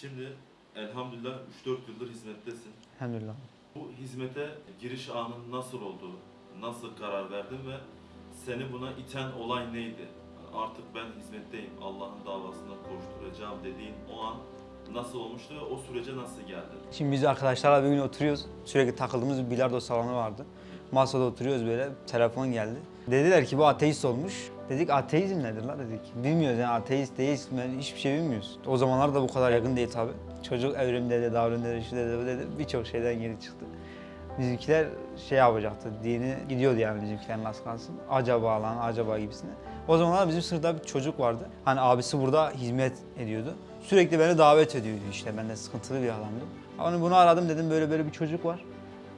Şimdi elhamdülillah 3-4 yıldır hizmettesin. Elhamdülillah. Bu hizmete giriş anın nasıl oldu? Nasıl karar verdin ve seni buna iten olay neydi? Artık ben hizmetteyim, Allah'ın davasına koşturacağım dediğin o an nasıl olmuştu ve o sürece nasıl geldin? Şimdi biz arkadaşlarla bir gün oturuyoruz. Sürekli takıldığımız bir bilardo salonu vardı. Masada oturuyoruz böyle. Telefon geldi. Dediler ki bu ateist olmuş. Dedik ateizm nedir la dedik. Bilmiyoruz yani ateist, deist mi hiçbir şey bilmiyoruz. O zamanlar da bu kadar yakın değil tabi. Çocuk evrim dedi, davrim dedi, şu dedi, bu dedi. Birçok şeyden geri çıktı. Bizimkiler şey yapacaktı, dini gidiyordu yani bizimkilerin az kalsın. Acaba lan, acaba gibisine. O zamanlar bizim sınıfta bir çocuk vardı. Hani abisi burada hizmet ediyordu. Sürekli beni davet ediyordu işte. Ben de sıkıntılı bir adamdım. Hani bunu aradım dedim böyle böyle bir çocuk var.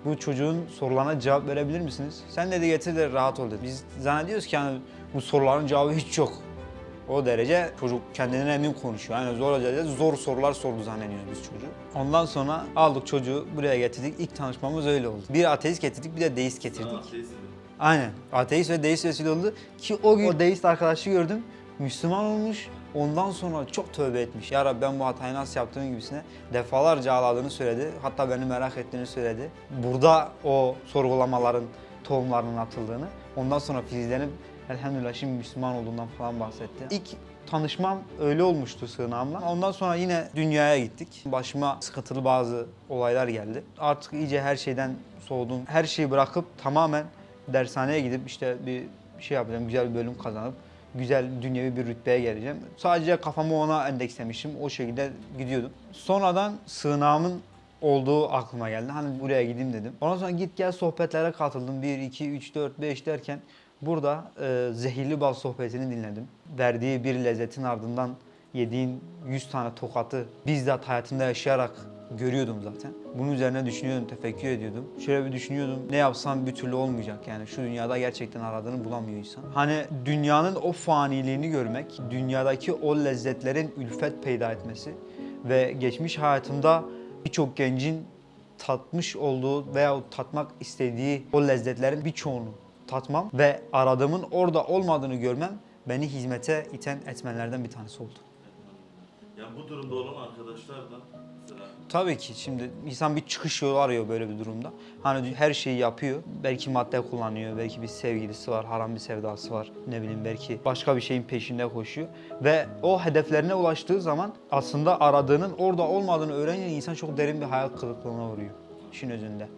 Bu çocuğun sorularına cevap verebilir misiniz? Sen dedi getir de rahat ol dedi. Biz zannediyoruz ki hani bu soruların cevabı hiç yok. O derece çocuk kendinden emin konuşuyor. Yani zor derece zor sorular sordu zannediyoruz biz çocuğu. Ondan sonra aldık çocuğu buraya getirdik. İlk tanışmamız öyle oldu. Bir ateist getirdik bir de deist getirdik. Sana ateist? Aynen. Ateist ve deist vesile oldu ki o gün o deist arkadaşı gördüm. Müslüman olmuş. Ondan sonra çok tövbe etmiş. Ya Rabbi ben bu hatayı nasıl yaptığım gibisine defalarca ağladığını söyledi. Hatta beni merak ettiğini söyledi. Burada o sorgulamaların tohumlarının atıldığını. Ondan sonra filizlenip elhamdülillah şimdi Müslüman olduğundan falan bahsetti. İlk tanışmam öyle olmuştu sığınağımla. Ondan sonra yine dünyaya gittik. Başıma sıkıntılı bazı olaylar geldi. Artık iyice her şeyden soğudum. Her şeyi bırakıp tamamen dershaneye gidip işte bir şey yapacağım, güzel bir bölüm kazanıp güzel dünyevi bir rütbeye geleceğim. Sadece kafamı ona endekslemişim. O şekilde gidiyordum. Sonradan sığınağımın olduğu aklıma geldi. Hani buraya gideyim dedim. Ondan sonra git gel sohbetlere katıldım. 1, 2, 3, 4, 5 derken burada e, zehirli bal sohbetini dinledim. Verdiği bir lezzetin ardından yediğin 100 tane tokatı bizzat hayatımda yaşayarak görüyordum zaten. Bunun üzerine düşünüyordum, tefekkür ediyordum. Şöyle bir düşünüyordum, ne yapsam bir türlü olmayacak yani. Şu dünyada gerçekten aradığını bulamıyor insan. Hani dünyanın o faniliğini görmek, dünyadaki o lezzetlerin ülfet peyda etmesi ve geçmiş hayatımda birçok gencin tatmış olduğu veya tatmak istediği o lezzetlerin birçoğunu tatmam ve aradığımın orada olmadığını görmem beni hizmete iten etmenlerden bir tanesi oldu. Yani bu durumda olan arkadaşlar da mesela Tabii ki şimdi insan bir çıkış yolu arıyor böyle bir durumda. Hani her şeyi yapıyor. Belki madde kullanıyor, belki bir sevgilisi var, haram bir sevdası var. Ne bileyim belki başka bir şeyin peşinde koşuyor. Ve o hedeflerine ulaştığı zaman aslında aradığının orada olmadığını öğrenince insan çok derin bir hayal kırıklığına uğruyor. İşin özünde.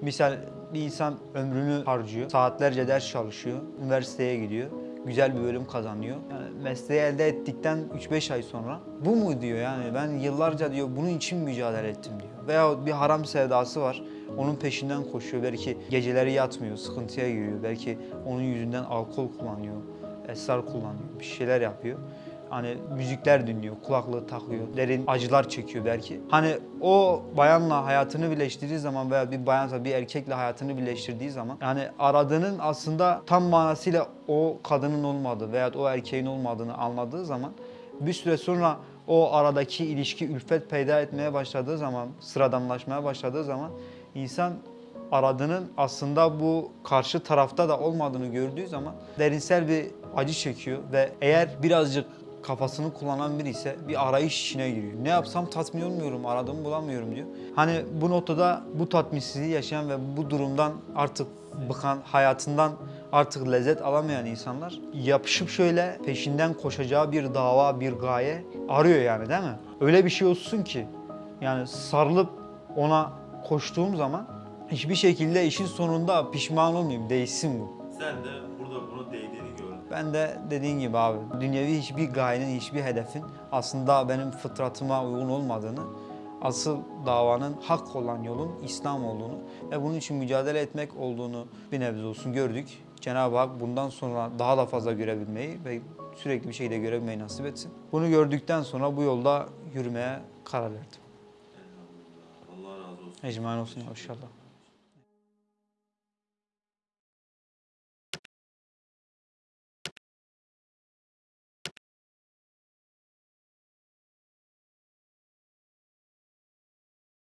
Misal bir insan ömrünü harcıyor, saatlerce ders çalışıyor, üniversiteye gidiyor güzel bir bölüm kazanıyor. Yani mesleği elde ettikten 3-5 ay sonra bu mu diyor yani ben yıllarca diyor bunun için mücadele ettim diyor. Veya bir haram sevdası var. Onun peşinden koşuyor. Belki geceleri yatmıyor, sıkıntıya giriyor. Belki onun yüzünden alkol kullanıyor, esrar kullanıyor, bir şeyler yapıyor. Hani müzikler dinliyor, kulaklığı takıyor, derin acılar çekiyor belki. Hani o bayanla hayatını birleştirdiği zaman veya bir bayansa bir erkekle hayatını birleştirdiği zaman yani aradığının aslında tam manasıyla o kadının olmadığı veya o erkeğin olmadığını anladığı zaman bir süre sonra o aradaki ilişki ülfet peyda etmeye başladığı zaman, sıradanlaşmaya başladığı zaman insan aradığının aslında bu karşı tarafta da olmadığını gördüğü zaman derinsel bir acı çekiyor ve eğer birazcık kafasını kullanan biri ise bir arayış içine giriyor. Ne yapsam tatmin olmuyorum, aradığımı bulamıyorum diyor. Hani bu noktada bu tatminsizliği yaşayan ve bu durumdan artık bıkan, hayatından artık lezzet alamayan insanlar yapışıp şöyle peşinden koşacağı bir dava, bir gaye arıyor yani değil mi? Öyle bir şey olsun ki yani sarılıp ona koştuğum zaman hiçbir şekilde işin sonunda pişman olmayayım, değişsin bu. sen de Ben de dediğin gibi abi dünyevi hiçbir gayenin, hiçbir hedefin aslında benim fıtratıma uygun olmadığını, asıl davanın hak olan yolun İslam olduğunu ve bunun için mücadele etmek olduğunu bir nebze olsun gördük. Cenab-ı Hak bundan sonra daha da fazla görebilmeyi ve sürekli bir şekilde görebilmeyi nasip etsin. Bunu gördükten sonra bu yolda yürümeye karar verdim. Allah razı olsun. İnşallah.